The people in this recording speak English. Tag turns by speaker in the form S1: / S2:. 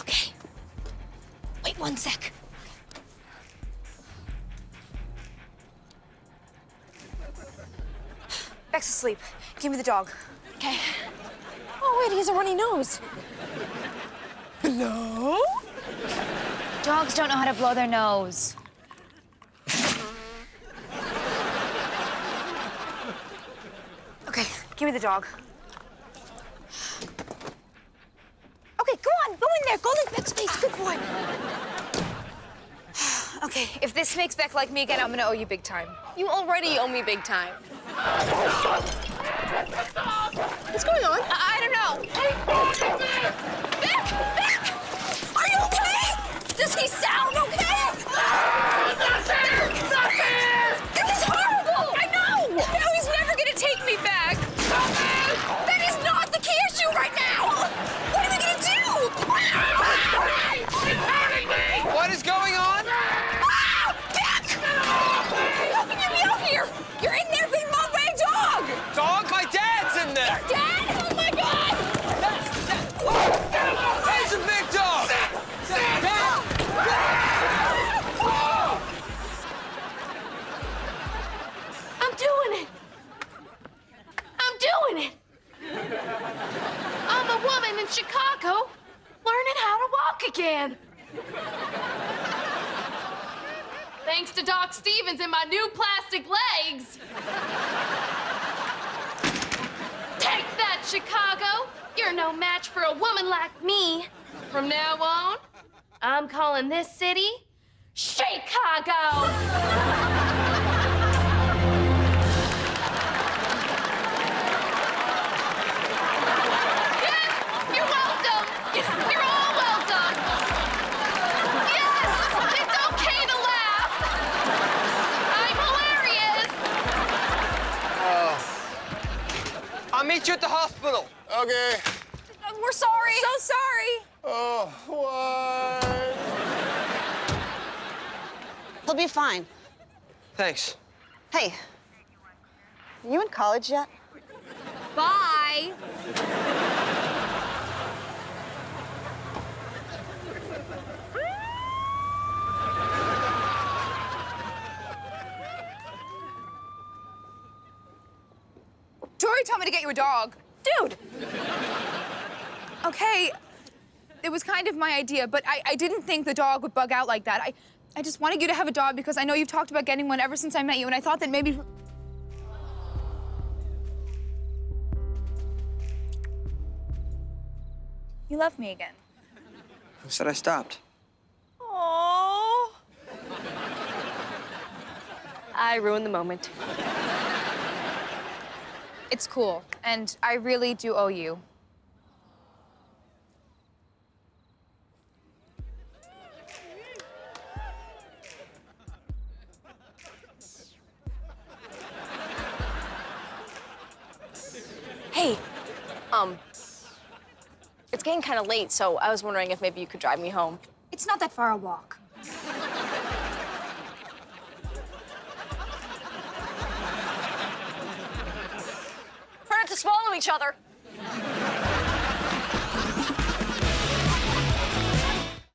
S1: Okay. Wait one sec. Beck's asleep. Give me the dog. Okay. Oh, wait, he has a runny nose. Hello?
S2: Dogs don't know how to blow their nose.
S1: Okay, give me the dog. Okay, go on, go in there. Go in Beck's face. Good boy. Okay, if this makes Beck like me again, I'm gonna owe you big time.
S3: You already owe me big time.
S1: What's going on? I, I don't
S3: I'm in Chicago learning how to walk again. Thanks to Doc Stevens and my new plastic legs. Take that, Chicago. You're no match for a woman like me. From now on, I'm calling this city Chicago.
S4: I'll meet you at the hospital.
S5: Okay.
S1: Uh, We're sorry. So sorry.
S5: Oh, what?
S6: He'll be fine.
S4: Thanks.
S6: Hey, you in college yet?
S1: Bye. Tori told me to get you a dog. Dude! Okay, it was kind of my idea, but I, I didn't think the dog would bug out like that. I, I just wanted you to have a dog because I know you've talked about getting one ever since I met you, and I thought that maybe... You love me again.
S4: Who said I stopped?
S1: Oh.
S3: I ruined the moment.
S1: It's cool, and I really do owe you.
S3: Hey, um, it's getting kind of late, so I was wondering if maybe you could drive me home.
S1: It's not that far a walk.
S3: Each other.